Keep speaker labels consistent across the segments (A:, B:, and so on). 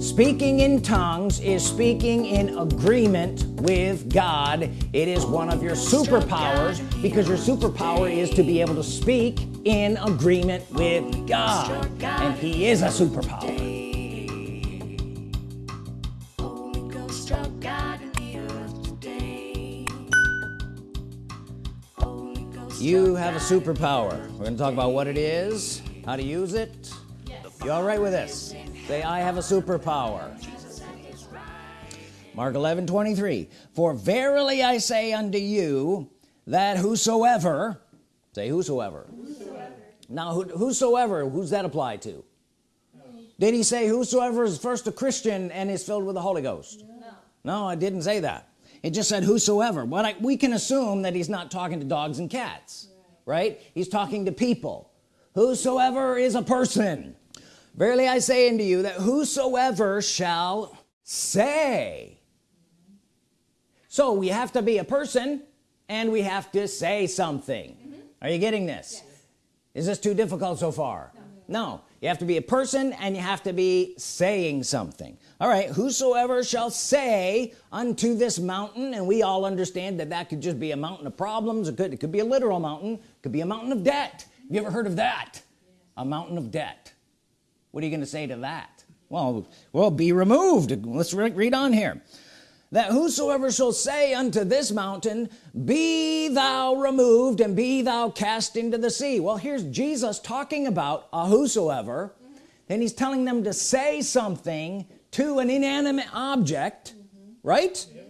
A: speaking in tongues is speaking in agreement with God. It is one of your superpowers because your superpower is to be able to speak in agreement with God. And he is a superpower. You have a superpower. We're going to talk about what it is how to use it. You all right with this? Say I have a superpower. Mark 11 23 for verily I say unto you that whosoever say whosoever, whosoever. now who, whosoever who's that apply to? Did he say whosoever is first a Christian and is filled with the Holy Ghost no, no I didn't say that. It just said whosoever. But I, we can assume that he's not talking to dogs and cats right, right? he's talking to people. Whosoever is a person verily I say unto you that whosoever shall say. So we have to be a person and we have to say something. Mm -hmm. are you getting this? Yes. is this too difficult so far? No. no. You have to be a person and you have to be saying something. All right. Whosoever shall say unto this mountain and we all understand that that could just be a mountain of problems. It could, it could be a literal mountain. It could be a mountain of debt. You ever heard of that? Yes. a mountain of debt what are you going to say to that well well be removed let's re read on here that whosoever shall say unto this mountain be thou removed and be thou cast into the sea well here's Jesus talking about a whosoever mm -hmm. and he's telling them to say something to an inanimate object mm -hmm. right yeah.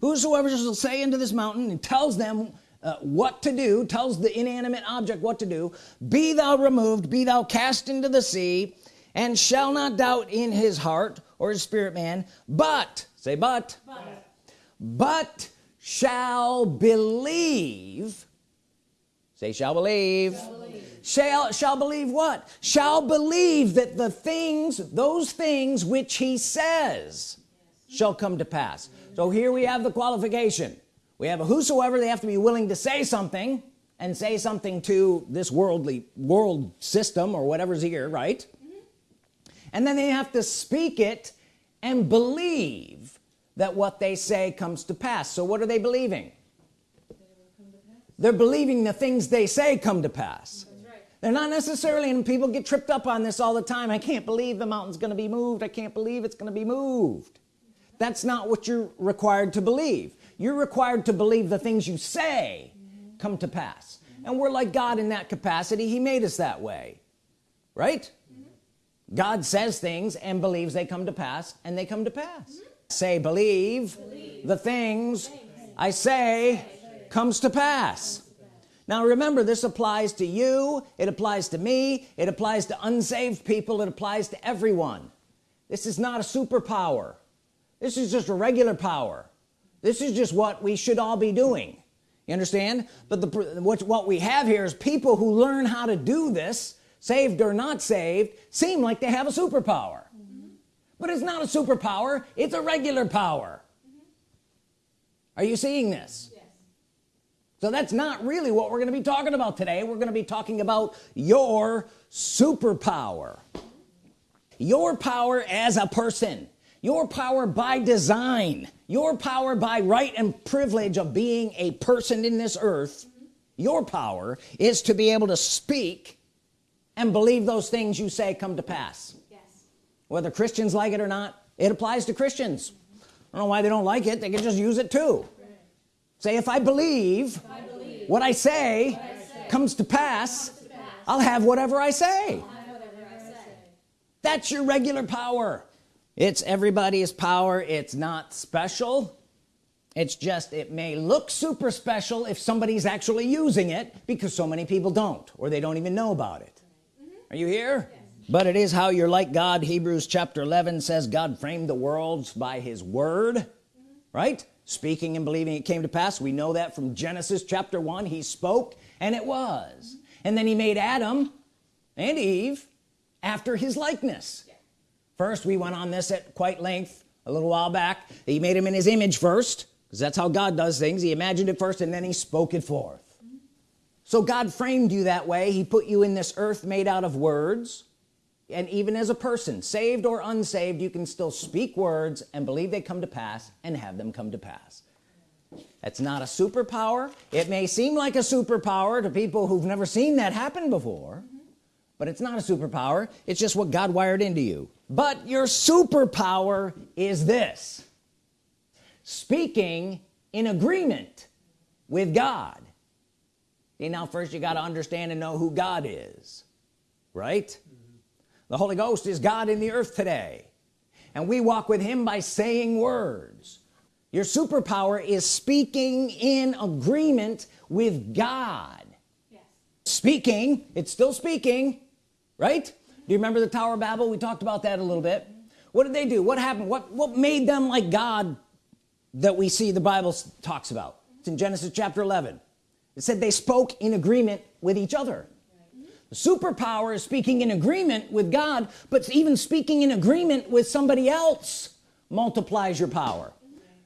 A: whosoever shall say unto this mountain and tells them uh, what to do tells the inanimate object what to do. Be thou removed be thou cast into the sea and shall not doubt in his heart or his spirit man but say but but, but shall believe say shall believe. shall believe. Shall shall believe what? Shall believe that the things those things which he says yes. shall come to pass. So here we have the qualification we have a whosoever they have to be willing to say something and say something to this worldly world system or whatever's here right? Mm -hmm. and then they have to speak it and believe that what they say comes to pass. So what are they believing? They're believing the things they say come to pass. Right. they're not necessarily and people get tripped up on this all the time. I can't believe the mountain's gonna be moved. I can't believe it's gonna be moved. That's not what you're required to believe you're required to believe the things you say come to pass. And we're like God in that capacity. He made us that way. Right? God says things and believes they come to pass and they come to pass. Mm -hmm. say believe, believe, the things I say comes to pass. Now remember this applies to you it applies to me it applies to unsaved people it applies to everyone. This is not a superpower. This is just a regular power this is just what we should all be doing you understand but the what, what we have here is people who learn how to do this saved or not saved seem like they have a superpower mm -hmm. but it's not a superpower it's a regular power mm -hmm. are you seeing this yes. so that's not really what we're going to be talking about today we're going to be talking about your superpower your power as a person your power by design your power by right and privilege of being a person in this earth your power is to be able to speak and believe those things you say come to pass yes. whether Christians like it or not it applies to Christians. I don't know why they don't like it they can just use it too right. say if I believe, if I believe what, I say, what I say comes to pass, comes to pass I'll have whatever I say. Whatever I say that's your regular power it's everybody's power it's not special it's just it may look super special if somebody's actually using it because so many people don't or they don't even know about it are you here yes. but it is how you're like God Hebrews chapter 11 says God framed the worlds by his word mm -hmm. right speaking and believing it came to pass we know that from Genesis chapter 1 he spoke and it was mm -hmm. and then he made Adam and Eve after his likeness. First we went on this at quite length a little while back. He made him in his image first because that's how God does things. He imagined it first and then he spoke it forth. So God framed you that way. He put you in this earth made out of words. And even as a person saved or unsaved you can still speak words and believe they come to pass and have them come to pass. That's not a superpower. It may seem like a superpower to people who've never seen that happen before. But it's not a superpower. It's just what God wired into you. But your superpower is this. Speaking in agreement with God. See, now first you got to understand and know who God is right? Mm -hmm. the Holy Ghost is God in the earth today. And we walk with him by saying words. Your superpower is speaking in agreement with God. Yes. speaking it's still speaking right? Do you remember the Tower of Babel? We talked about that a little bit. What did they do? What happened? What what made them like God that we see the Bible talks about? It's in Genesis chapter 11 it said they spoke in agreement with each other. The superpower is speaking in agreement with God but even speaking in agreement with somebody else multiplies your power.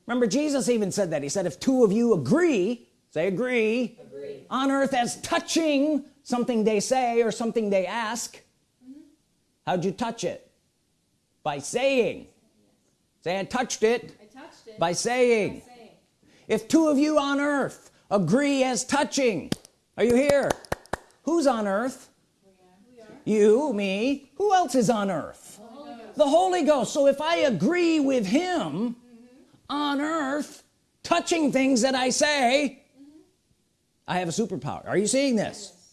A: Remember Jesus even said that. He said if two of you agree say agree, agree. on earth as touching something they say or something they ask. How'd you touch it? By saying. Say I touched it, I touched it. By, saying. by saying. If two of you on earth agree as touching are you here? Who's on earth? You me. Who else is on earth? Holy the Holy Ghost. So if I agree with him mm -hmm. on earth touching things that I say mm -hmm. I have a superpower. Are you seeing this? Yes.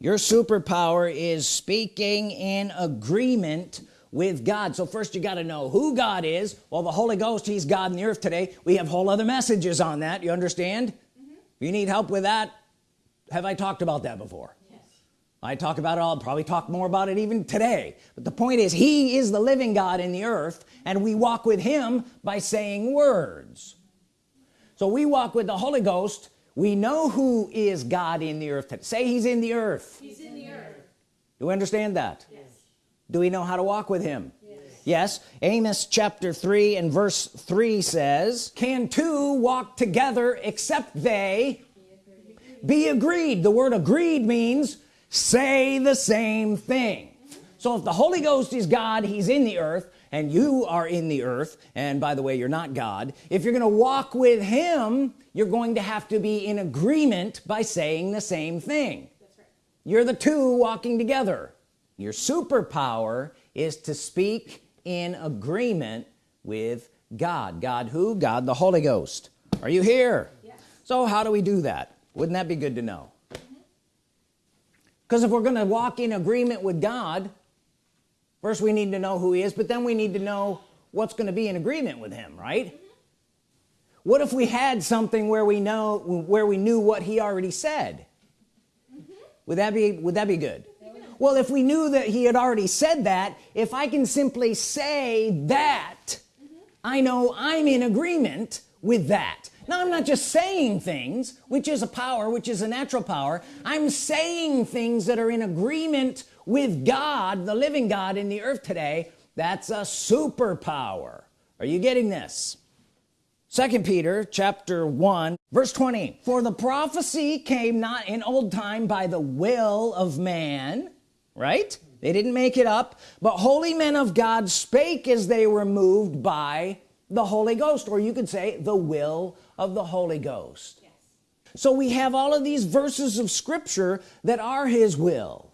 A: Your superpower is speaking in agreement with God. So first you got to know who God is. Well the Holy Ghost he's God in the earth today. We have whole other messages on that. You understand? Mm -hmm. if you need help with that? Have I talked about that before? Yes. I talk about it I'll probably talk more about it even today. But the point is he is the living God in the earth and we walk with him by saying words. So we walk with the Holy Ghost we know who is God in the earth say he's in the earth. He's in the earth. Do we understand that? Yes. do we know how to walk with him? Yes, yes. Amos chapter 3 and verse 3 says can two walk together except they be agreed? The word agreed means say the same thing. So if the Holy Ghost is God he's in the earth and you are in the earth and by the way you're not God if you're gonna walk with him you're going to have to be in agreement by saying the same thing. Right. you're the two walking together. Your superpower is to speak in agreement with God. God who? God the Holy Ghost. Are you here? Yes. so how do we do that? Wouldn't that be good to know? Because mm -hmm. if we're gonna walk in agreement with God first we need to know who he is but then we need to know what's going to be in agreement with him right mm -hmm. what if we had something where we know where we knew what he already said mm -hmm. would that be would that be good well if we knew that he had already said that if I can simply say that mm -hmm. I know I'm in agreement with that now I'm not just saying things which is a power which is a natural power I'm saying things that are in agreement with God the living God in the earth today that's a superpower. Are you getting this? Second Peter chapter 1 verse 20 for the prophecy came not in old time by the will of man right? They didn't make it up but holy men of God spake as they were moved by the Holy Ghost or you could say the will of the Holy Ghost. Yes. so we have all of these verses of Scripture that are his will.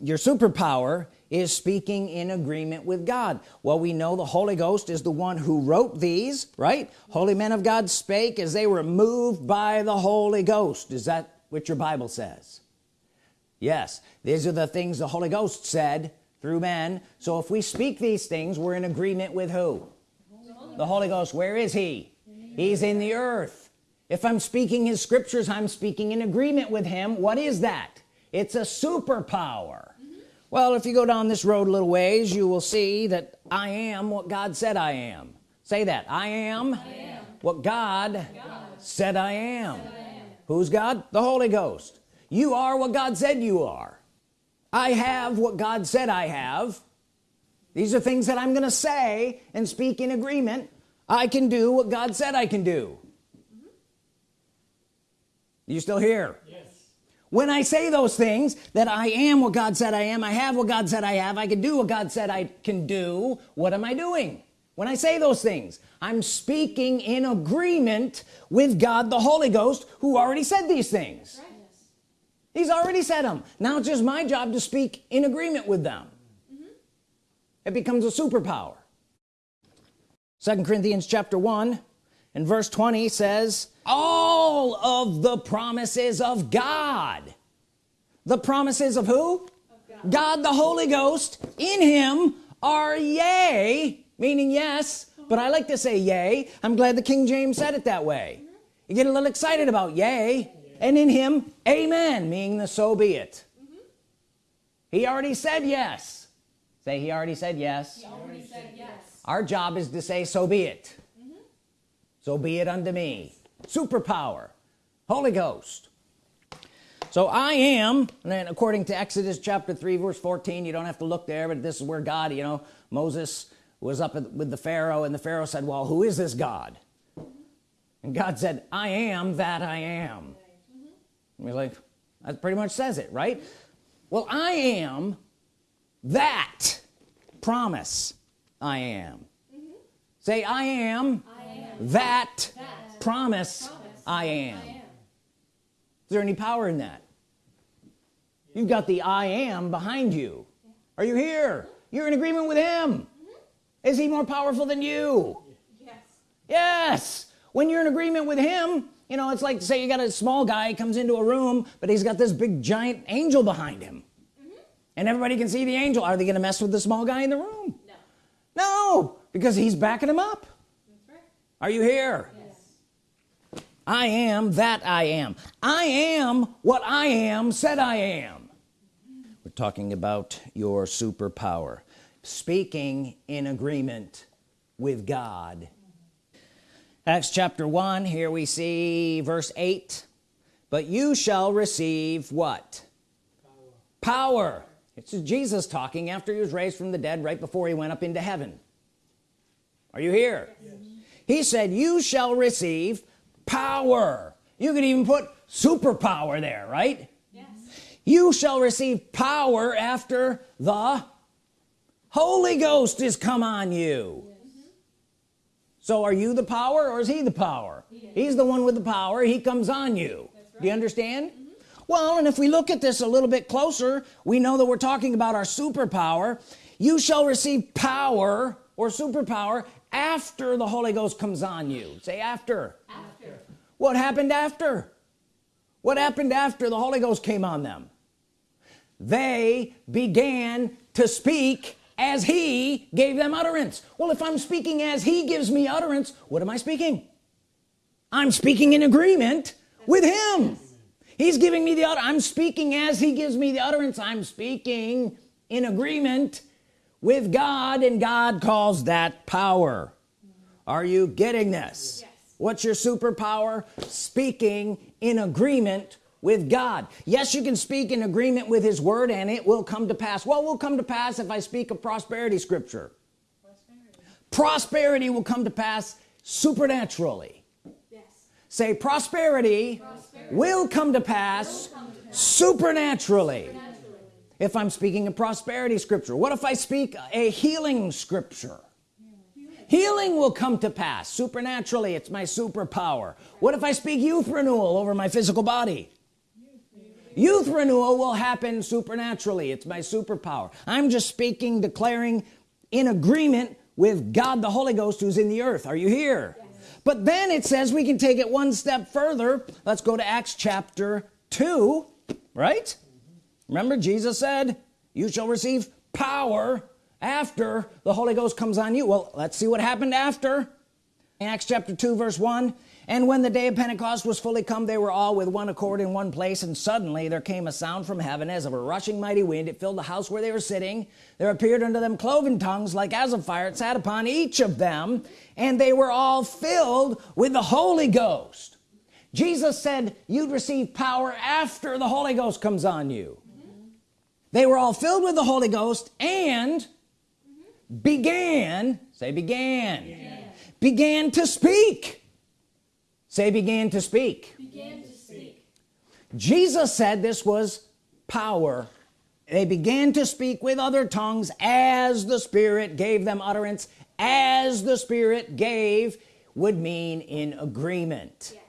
A: Your superpower is speaking in agreement with God. Well we know the Holy Ghost is the one who wrote these right? Holy men of God spake as they were moved by the Holy Ghost. Is that what your Bible says? Yes. These are the things the Holy Ghost said through men. So if we speak these things we're in agreement with who? The Holy Ghost. Where is he? He's in the earth. If I'm speaking his scriptures I'm speaking in agreement with him. What is that? It's a superpower well if you go down this road a little ways you will see that I am what God said I am. Say that I am, I am. what God, God, said I am. I am. Who's God? The Holy Ghost. You are what God said you are. I have what God said I have. These are things that I'm gonna say and speak in agreement. I can do what God said I can do. You still here? Yes when I say those things that I am what God said I am I have what God said I have I can do what God said I can do what am I doing when I say those things I'm speaking in agreement with God the Holy Ghost who already said these things right. he's already said them now it's just my job to speak in agreement with them mm -hmm. it becomes a superpower second Corinthians chapter 1 and verse 20 says all of the promises of God. The promises of who? Of God. God the Holy Ghost. In him are yea meaning yes but I like to say yea. I'm glad the King James said it that way. You get a little excited about yea and in him amen meaning the so be it. Mm -hmm. he already said yes. Say he already said yes, He
B: already said yes.
A: our job is to say so be it. Mm -hmm. so be it unto me superpower Holy Ghost so I am and then according to Exodus chapter 3 verse 14 you don't have to look there but this is where God you know Moses was up with the Pharaoh and the Pharaoh said well who is this God and God said I am that I am mm -hmm. like that pretty much says it right well I am that promise I am mm -hmm. say I am,
B: I am.
A: that, that. Promise, promise I, am. I am is there any power in that? You've got the I am behind you. Are you here? You're in agreement with him. Is he more powerful than you?
B: Yes.
A: Yes. When you're in agreement with him you know it's like say you got a small guy comes into a room but he's got this big giant angel behind him. Mm -hmm. and everybody can see the angel. Are they gonna mess with the small guy in the room?
B: No.
A: No because he's backing him up.
B: That's right.
A: are you here?
B: yes.
A: I am that I am. I am what I am said I am. We're talking about your superpower speaking in agreement with God. Acts chapter 1 here we see verse 8 but you shall receive what? Power, power. it's Jesus talking after he was raised from the dead right before he went up into heaven. Are you here? Yes. he said you shall receive power. You could even put superpower there right?
B: Yes.
A: you shall receive power after the Holy Ghost is come on you. Yes. so are you the power or is he the power? He he's the one with the power. He comes on you. Right. do you understand? Mm -hmm. well and if we look at this a little bit closer we know that we're talking about our superpower. You shall receive power or superpower after the Holy Ghost comes on you. Say after
B: after
A: what happened after? What happened after the Holy Ghost came on them? They began to speak as he gave them utterance. Well if I'm speaking as he gives me utterance what am I speaking? I'm speaking in agreement with him. He's giving me the utter I'm speaking as he gives me the utterance. I'm speaking in agreement with God and God calls that power. Are you getting this?
B: Yes.
A: What's your superpower? Speaking in agreement with God. Yes you can speak in agreement with his word and it will come to pass. What will come to pass if I speak a prosperity scripture. Prosperity, prosperity will come to pass supernaturally.
B: Yes.
A: say prosperity, prosperity, will come to pass, come to pass supernaturally. supernaturally. If I'm speaking a prosperity scripture what if I speak a healing scripture healing will come to pass. Supernaturally it's my superpower. What if I speak youth renewal over my physical body? Youth renewal will happen supernaturally. It's my superpower. I'm just speaking declaring in agreement with God the Holy Ghost who's in the earth. Are you here? Yes. but then it says we can take it one step further. Let's go to Acts chapter 2 right? Remember Jesus said you shall receive power after the Holy Ghost comes on you. Well let's see what happened after. In Acts chapter 2 verse 1 and when the day of Pentecost was fully come they were all with one accord in one place and suddenly there came a sound from heaven as of a rushing mighty wind. It filled the house where they were sitting. There appeared unto them cloven tongues like as of fire. It sat upon each of them and they were all filled with the Holy Ghost. Jesus said you'd receive power after the Holy Ghost comes on you. Mm -hmm. they were all filled with the Holy Ghost and. Began say began. began. Began to speak. Say began to speak.
B: Began to speak.
A: Jesus said this was power. They began to speak with other tongues as the Spirit gave them utterance as the Spirit gave would mean in agreement.
B: Yes.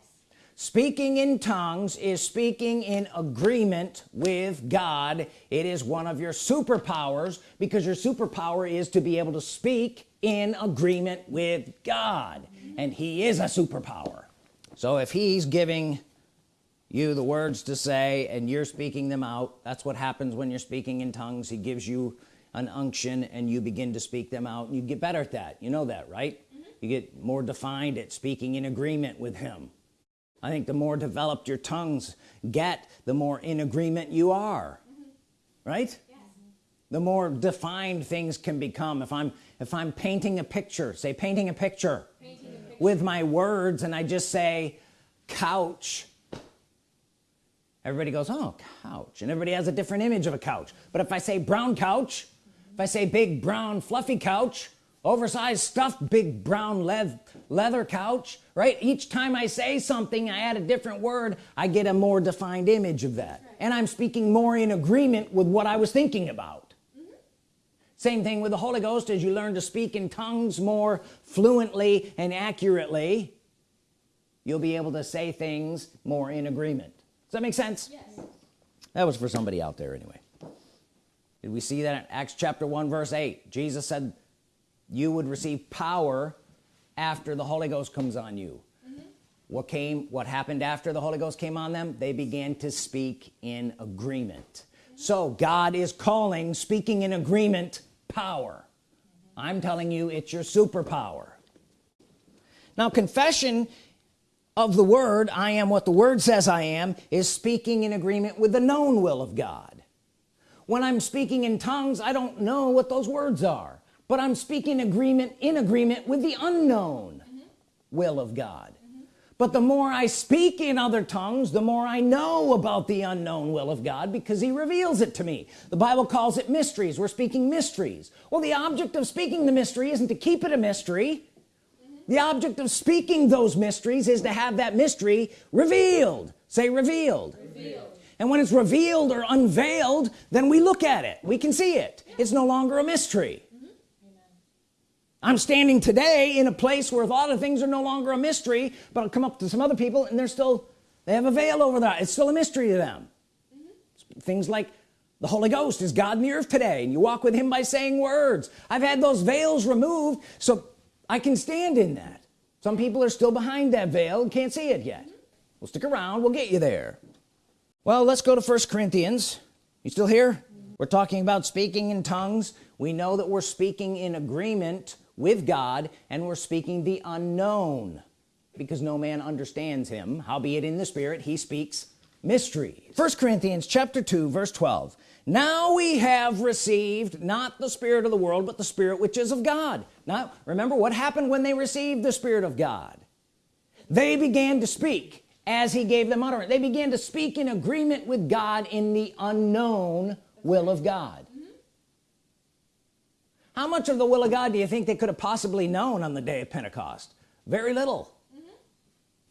A: Speaking in tongues is speaking in agreement with God. It is one of your superpowers because your superpower is to be able to speak in agreement with God. And he is a superpower. So if he's giving you the words to say and you're speaking them out that's what happens when you're speaking in tongues. He gives you an unction and you begin to speak them out. And you get better at that. You know that right? Mm-hmm. You get more defined at speaking in agreement with him I think the more developed your tongues get the more in agreement you are. Mm-hmm. Right?
B: Yes.
A: the more defined things can become. If I'm if I'm painting a picture say painting a picture
B: Painting a picture.
A: with my words and I just say couch. Everybody goes oh couch. And everybody has a different image of a couch. But if I say brown couch if I say big brown fluffy couch oversized stuffed big brown leather leather couch right? Each time I say something I add a different word I get a more defined image of that. And I'm speaking more in agreement with what I was thinking about. Mm-hmm. Same thing with the Holy Ghost as you learn to speak in tongues more fluently and accurately you'll be able to say things more in agreement. Does that make sense?
B: Yes.
A: that was for somebody out there anyway. Did we see that in Acts chapter 1 verse 8 Jesus said you would receive power after the Holy Ghost comes on you. Mm-hmm. What came what happened after the Holy Ghost came on them? They began to speak in agreement. Mm-hmm. So God is calling speaking in agreement power. Mm-hmm. I'm telling you it's your superpower. Now confession of the word I am what the word says I am is speaking in agreement with the known will of God. When I'm speaking in tongues I don't know what those words are but I'm speaking agreement in agreement with the unknown will of God. But the more I speak in other tongues the more I know about the unknown will of God because he reveals it to me. The Bible calls it mysteries. We're speaking mysteries. Well the object of speaking the mystery isn't to keep it a mystery. The object of speaking those mysteries is to have that mystery revealed. Say revealed.
B: Revealed.
A: and when it's revealed or unveiled then we look at it. We can see it. It's no longer a mystery I'm standing today in a place where a lot of things are no longer a mystery but I'll come up to some other people and they're still they have a veil over that. It's still a mystery to them. Mm-hmm. Things like the Holy Ghost is God in the earth today? And you walk with him by saying words. I've had those veils removed so I can stand in that. Some people are still behind that veil and can't see it yet. Mm-hmm. We'll stick around. We'll get you there. Well let's go to first Corinthians. You still here? Mm-hmm. We're talking about speaking in tongues. We know that we're speaking in agreement with God and we're speaking the unknown because no man understands him. Howbeit in the spirit he speaks mysteries. First Corinthians chapter 2 verse 12 now we have received not the spirit of the world but the spirit which is of God. Now remember what happened when they received the spirit of God? They began to speak as he gave them utterance. They began to speak in agreement with God in the unknown will of God how much of the will of God do you think they could have possibly known on the day of Pentecost? Very little.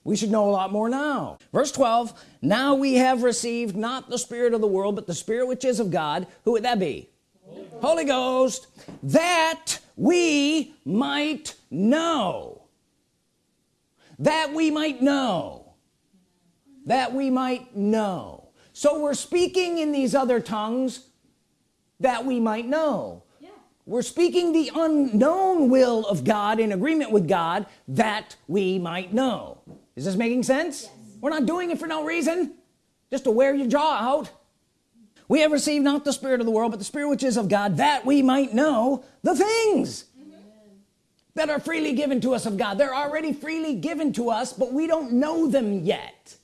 A: We should know a lot more now. Verse 12 now we have received not the spirit of the world but the spirit which is of God. Who would that be? Holy Ghost. That we might know. That we might know. That we might know. So we're speaking in these other tongues that we might know. We're speaking the unknown will of God in agreement with God that we might know. Is this making sense? We're not doing it for no reason. Just to wear your jaw out. We have received not the spirit of the world but the spirit which is of God that we might know the things that are freely given to us of God. They're already freely given to us but we don't know them yet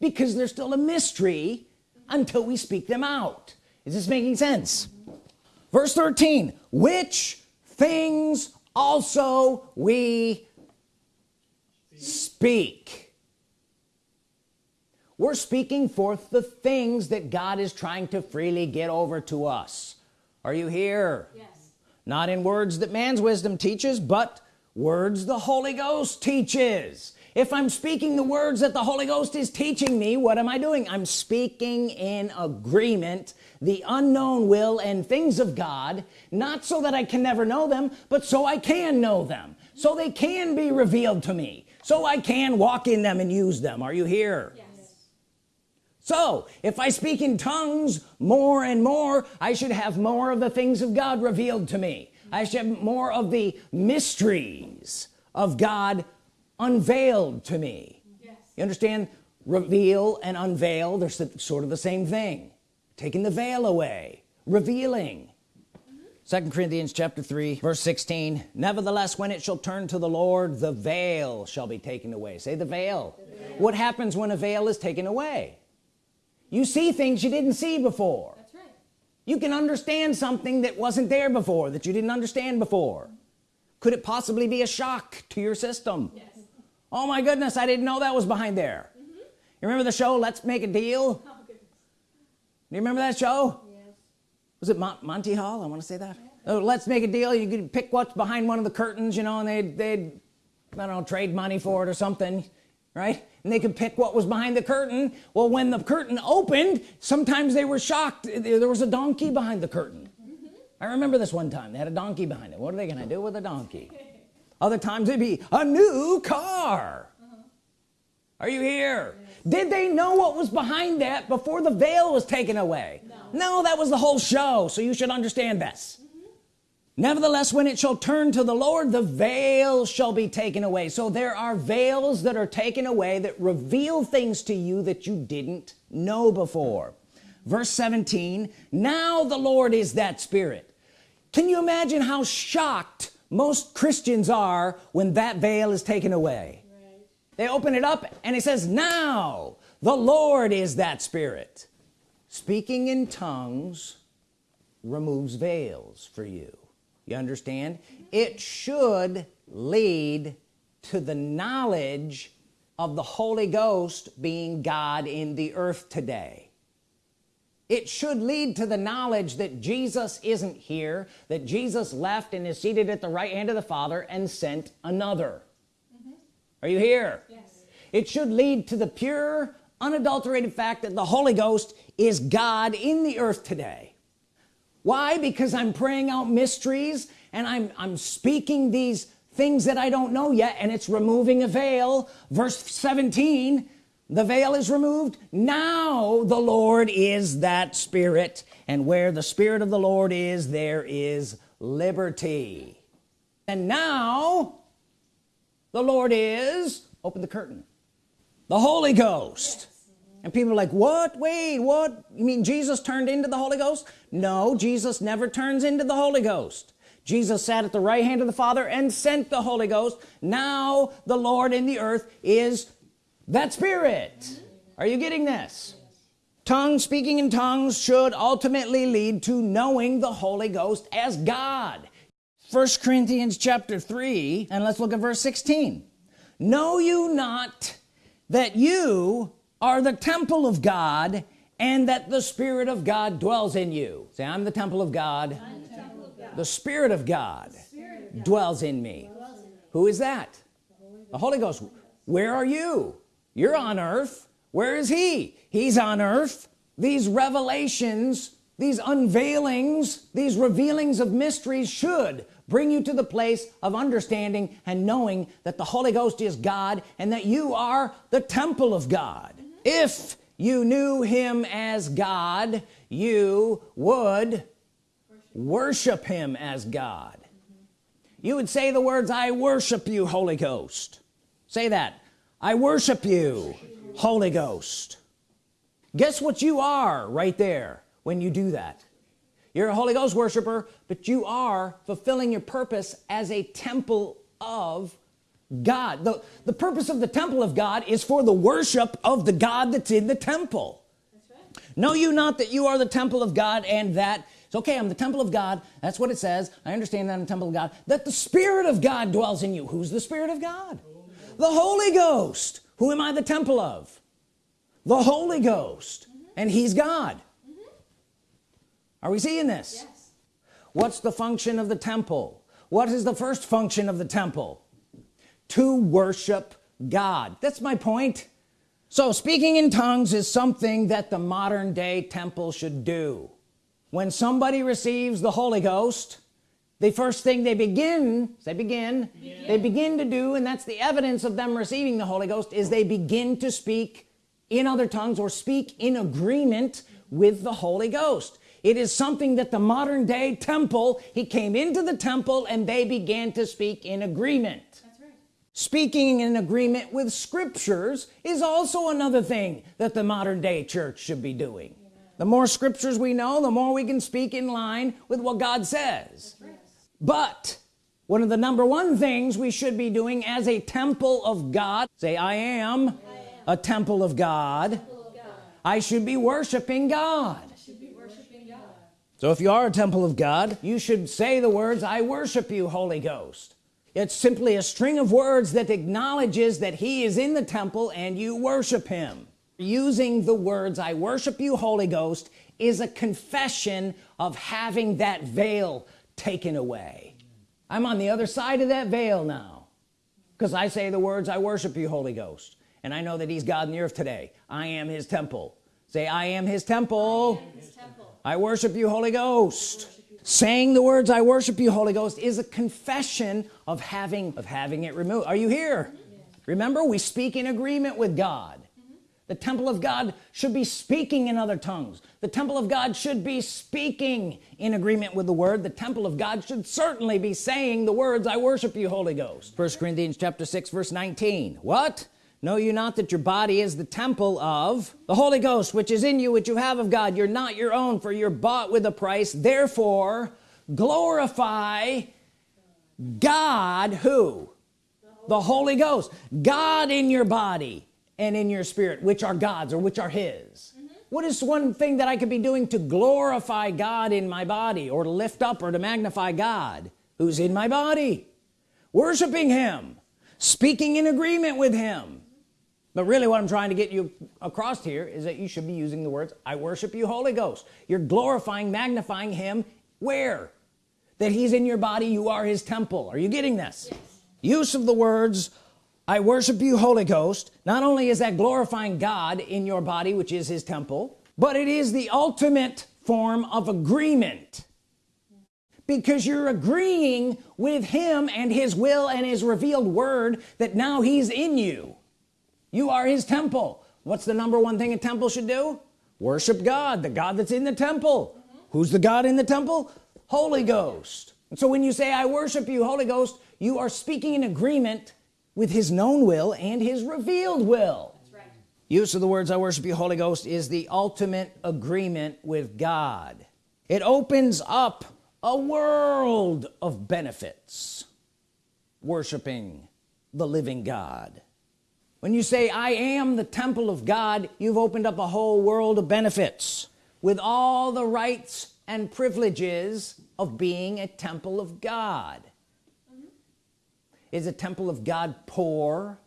A: because they're still a mystery until we speak them out. Is this making sense verse 13 which things also we speak. We're speaking forth the things that God is trying to freely get over to us. Are you here?
B: Yes.
A: not in words that man's wisdom teaches but words the Holy Ghost teaches if I'm speaking the words that the Holy Ghost is teaching me what am I doing? I'm speaking in agreement. The unknown will and things of God not so that I can never know them but so I can know them. So they can be revealed to me. So I can walk in them and use them. Are you here?
B: Yes.
A: so if I speak in tongues more and more I should have more of the things of God revealed to me. I should have more of the mysteries of God unveiled to me.
B: Yes.
A: you understand? Reveal and unveil they're sort of the same thing. Taking the veil away. Revealing. Mm-hmm. Second Corinthians chapter 3 verse 16 nevertheless when it shall turn to the Lord the veil shall be taken away. Say the veil, what happens when a veil is taken away? You see things you didn't see before.
B: That's right.
A: you can understand something that wasn't there before that you didn't understand before. Could it possibly be a shock to your system?
B: Yes.
A: Oh my goodness I didn't know that was behind there. Mm-hmm. You remember the show let's make a deal?
B: Oh,
A: do you remember that show?
B: Yes.
A: was it Mon Monty Hall? I want to say that. Oh let's make a deal you could pick what's behind one of the curtains you know and they'd they'd I don't know trade money for it or something right? And they could pick what was behind the curtain. Well when the curtain opened sometimes they were shocked there there was a donkey behind the curtain. Mm-hmm. I remember this one time they had a donkey behind it. What are they gonna do with a donkey other times it'd be a new car. Uh-huh. Are you here? Did they know what was behind that before the veil was taken away?
B: No.
A: that was the whole show so you should understand this. Mm-hmm. Nevertheless when it shall turn to the Lord the veil shall be taken away. So there are veils that are taken away that reveal things to you that you didn't know before. Verse 17 now the Lord is that spirit. Can you imagine how shocked most Christians are when that veil is taken away.
B: Right.
A: they open it up and it says now the Lord is that spirit. Speaking in tongues removes veils for you. You understand? It should lead to the knowledge of the Holy Ghost being God in the earth today it should lead to the knowledge that Jesus isn't here that Jesus left and is seated at the right hand of the Father and sent another. Mm-hmm. Are you here?
B: Yes.
A: it should lead to the pure unadulterated fact that the Holy Ghost is God in the earth today. Why? Because I'm praying out mysteries and I'm I'm speaking these things that I don't know yet and it's removing a veil. Verse 17 the veil is removed. Now the Lord is that spirit. And where the spirit of the Lord is there is liberty. And now the Lord is open the curtain the Holy Ghost. And people are like what? Wait what? You mean Jesus turned into the Holy Ghost? No Jesus never turns into the Holy Ghost. Jesus sat at the right hand of the Father and sent the Holy Ghost. Now the Lord in the earth is that spirit. Are you getting this? Tongue speaking in tongues should ultimately lead to knowing the Holy Ghost as God. First Corinthians chapter 3 and let's look at verse 16 know you not that you are the temple of God and that the Spirit of God dwells in you? Say I'm the temple of God, the Spirit of God dwells in me. Who is that? The Holy Ghost. Where are you you're on earth. Where is he? He's on earth. These revelations these unveilings these revealings of mysteries should bring you to the place of understanding and knowing that the Holy Ghost is God and that you are the temple of God. If you knew him as God you would worship him as God. You would say the words I worship you Holy Ghost. Say that I worship you Holy Ghost. Guess what you are right there when you do that? You're a Holy Ghost worshiper but you are fulfilling your purpose as a temple of God. The the purpose of the temple of God is for the worship of the God that's in the temple.
B: That's right.
A: know you not that you are the temple of God and that it's okay I'm the temple of God. That's what it says. I understand that I'm the temple of God. That the Spirit of God dwells in you. Who's the Spirit of God the Holy Ghost. Who am I the temple of? The Holy Ghost. Mm-hmm. And he's God. Mm-hmm. Are we seeing this?
B: Yes.
A: what's the function of the temple? What is the first function of the temple? To worship God. That's my point. So speaking in tongues is something that the modern day temple should do. When somebody receives the Holy Ghost the first thing they begin they begin yeah. they begin to do and that's the evidence of them receiving the Holy Ghost is they begin to speak in other tongues or speak in agreement with the Holy Ghost it is something that the modern day temple he came into the temple and they began to speak in agreement right. speaking in agreement with scriptures is also another thing that the modern day church should be doing the more scriptures we know the more we can speak in line with what God says. But one of the number one things we should be doing as a temple of God say I am, I am. a temple of God. temple of God I should be worshiping God so if you are a temple of God you should say the words I worship you Holy Ghost it's simply a string of words that acknowledges that he is in the temple and you worship him using the words I worship you Holy Ghost is a confession of having that veil taken away. I'm on the other side of that veil now because I say the words I worship you Holy Ghost. And I know that he's God in the earth today. I am his temple. Say I am his temple, I, am his temple. I worship you Holy Ghost. Saying the words I worship you Holy Ghost is a confession of having of having it removed. Are you here? Remember we speak in agreement with God the temple of God should be speaking in other tongues. The temple of God should be speaking in agreement with the word. The temple of God should certainly be saying the words I worship you Holy Ghost. First Corinthians chapter 6 verse 19 what? Know you not that your body is the temple of the Holy Ghost which is in you which you have of God. You're not your own for you're bought with a price. Therefore glorify God who? The Holy Ghost. God in your body and in your spirit which are God's or which are his. Mm -hmm. what is one thing that I could be doing to glorify God in my body or to lift up or to magnify God who's in my body? Worshiping him speaking in agreement with him. But really what I'm trying to get you across here is that you should be using the words I worship you Holy Ghost. You're glorifying magnifying him where? That he's in your body you are his temple. Are you getting this? Yes. use of the words I worship you Holy Ghost. Not only is that glorifying God in your body which is his temple but it is the ultimate form of agreement. Because you're agreeing with him and his will and his revealed word that now he's in you. You are his temple. What's the number one thing a temple should do? Worship God the God that's in the temple. Mm -hmm. who's the God in the temple? Holy Ghost. And so when you say I worship you Holy Ghost you are speaking in agreement with his known will and his revealed will. Right. use of the words I worship you Holy Ghost is the ultimate agreement with God. It opens up a world of benefits worshiping the living God. When you say I am the temple of God you've opened up a whole world of benefits with all the rights and privileges of being a temple of God is a temple of God poor?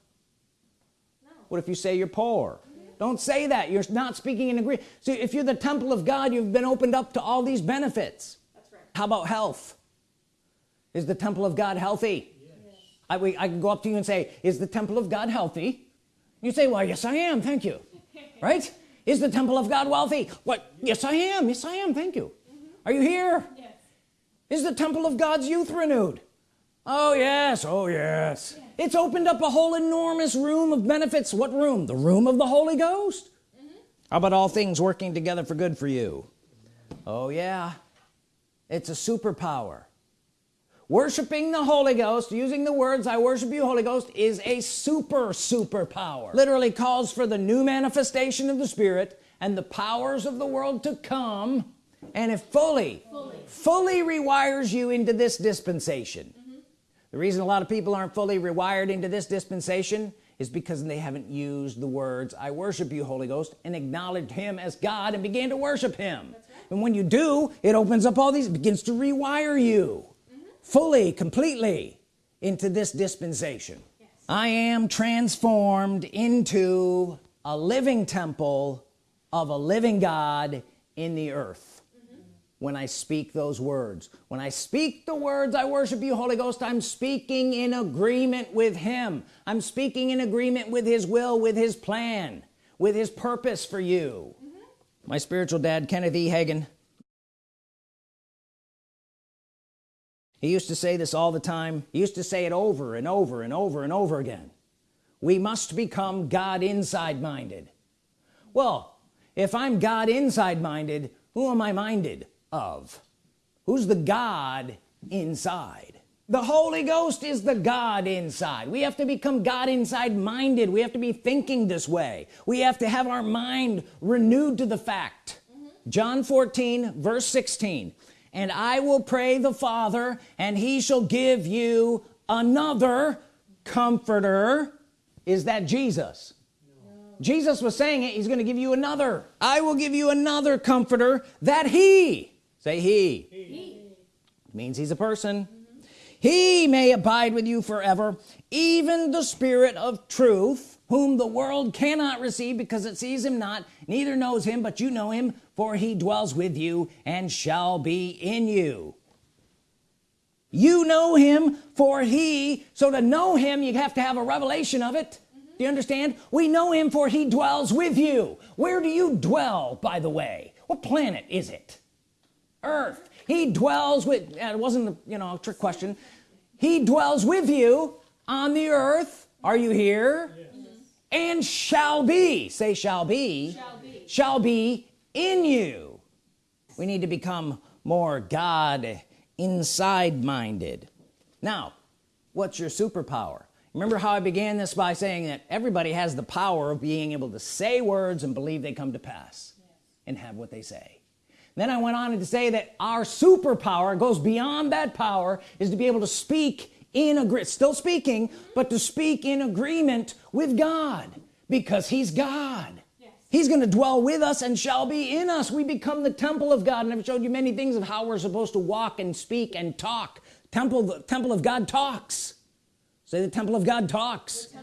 A: No. what if you say you're poor? Don't say that. You're not speaking in agreement so if you're the temple of God you've been opened up to all these benefits. That's right. how about health? Is the temple of God healthy? Yes. I, we, I can go up to you and say is the temple of God healthy? You say well yes I am. Thank you. Right? Is the temple of God wealthy? What? Yes I am. Yes I am. Thank you. Mm -hmm. are you here? Yes. is the temple of God's youth renewed oh yes oh yes. It's opened up a whole enormous room of benefits. What room? The room of the Holy Ghost? Mm -hmm. how about all things working together for good for you? Oh yeah. It's a superpower. Worshiping the Holy Ghost using the words I worship you Holy Ghost is a super superpower. Literally calls for the new manifestation of the Spirit and the powers of the world to come and it fully fully, fully rewires you into this dispensation the reason a lot of people aren't fully rewired into this dispensation is because they haven't used the words I worship you Holy Ghost and acknowledged him as God and began to worship him right. and when you do it opens up all these begins to rewire you mm -hmm. fully completely into this dispensation yes. I am transformed into a living temple of a living God in the earth. When I speak those words. When I speak the words I worship you Holy Ghost I'm speaking in agreement with him. I'm speaking in agreement with his will with his plan with his purpose for you. Mm -hmm. my spiritual dad Kenneth E. Hagin he used to say this all the time. He used to say it over and over and over and over again. We must become God inside minded well if I'm God inside minded who am I minded of who's the God inside? The Holy Ghost is the God inside. We have to become God inside minded. We have to be thinking this way. We have to have our mind renewed to the fact. Mm -hmm. John 14 verse 16 and I will pray the Father and he shall give you another comforter. Is that Jesus? Jesus was saying it. He's gonna give you another. I will give you another comforter that he say he, he. means he's a person. Mm -hmm. he may abide with you forever even the spirit of truth whom the world cannot receive because it sees him not neither knows him but you know him for he dwells with you and shall be in you. You know him for he. So to know him you have to have a revelation of it. Do you understand? We know him for he dwells with you. Where do you dwell by the way? What planet is it earth. He dwells with it wasn't you know a trick question. He dwells with you on the earth. Are you here? Yes. and shall be. Say shall be. Shall be, shall be in you. We need to become more God inside minded now what's your superpower? Remember how I began this by saying that everybody has the power of being able to say words and believe they come to pass yes. and have what they say then I went on to say that our superpower goes beyond that power is to be able to speak in agree still speaking but to speak in agreement with God because he's God. Yes. he's going to dwell with us and shall be in us. We become the temple of God. And I've showed you many things of how we're supposed to walk and speak and talk. Temple the temple of God talks. Say the temple of God talks,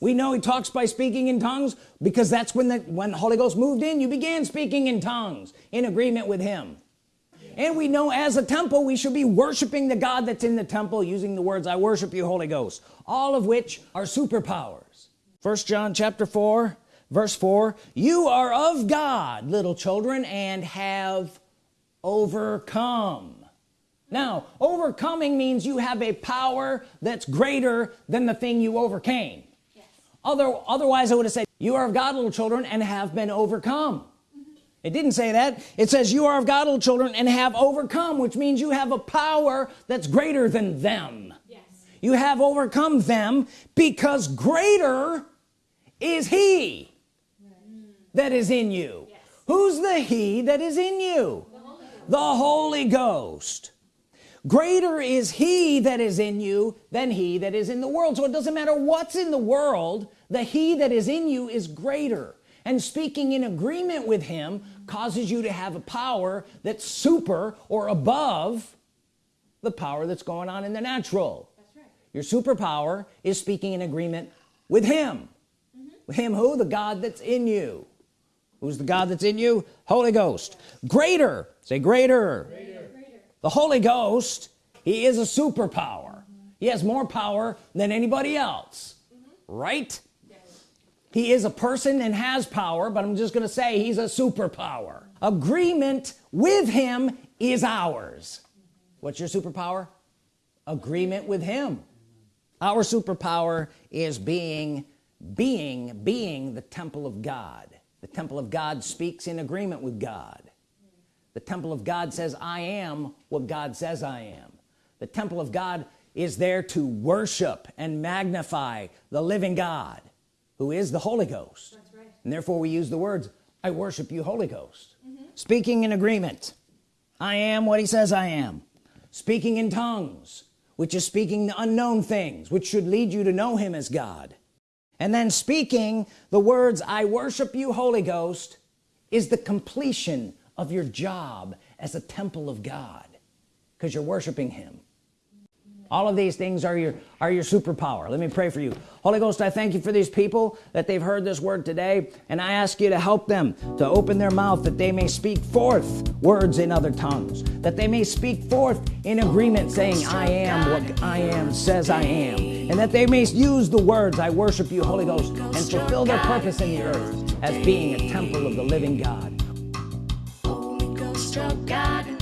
A: we know he talks by speaking in tongues because that's when the when the Holy Ghost moved in you began speaking in tongues in agreement with him. And we know as a temple we should be worshiping the God that's in the temple using the words I worship you Holy Ghost all of which are superpowers. First John chapter 4 verse 4 you are of God little children and have overcome. Now overcoming means you have a power that's greater than the thing you overcame. Other, otherwise I would have said you are of God little children and have been overcome. It didn't say that. It says you are of God little children and have overcome which means you have a power that's greater than them. Yes. you have overcome them because greater is he that is in you. Yes. who's the he that is in you? The Holy the Holy Ghost. Greater is he that is in you than he that is in the world. So it doesn't matter what's in the world the he that is in you is greater. And speaking in agreement with him causes you to have a power that's super or above the power that's going on in the natural. That's right. your superpower is speaking in agreement with him. Mm -hmm. him who? The God that's in you. Who's the God that's in you? Holy Ghost. Greater. Say greater, greater. The Holy Ghost he is a superpower. Mm -hmm. he has more power than anybody else. Mm -hmm. right. He is a person and has power but I'm just gonna say he's a superpower. Agreement with him is ours. What's your superpower? Agreement with him. Our superpower is being being being the temple of God. The temple of God speaks in agreement with God. The temple of God says I am what God says I am. The temple of God is there to worship and magnify the living God who is the Holy Ghost. Right. and therefore we use the words I worship you Holy Ghost. Mm -hmm. speaking in agreement. I am what he says I am. Speaking in tongues which is speaking the unknown things which should lead you to know him as God. And then speaking the words I worship you Holy Ghost is the completion of your job as a temple of God because you're worshiping him all of these things are your are your superpower. Let me pray for you. Holy Ghost I thank you for these people that they've heard this word today and I ask you to help them to open their mouth that they may speak forth words in other tongues that they may speak forth in agreement saying I am what I am says I am and that they may use the words I worship you Holy Ghost and fulfill their purpose in the earth as being a temple of the living God.
C: Holy Ghost, God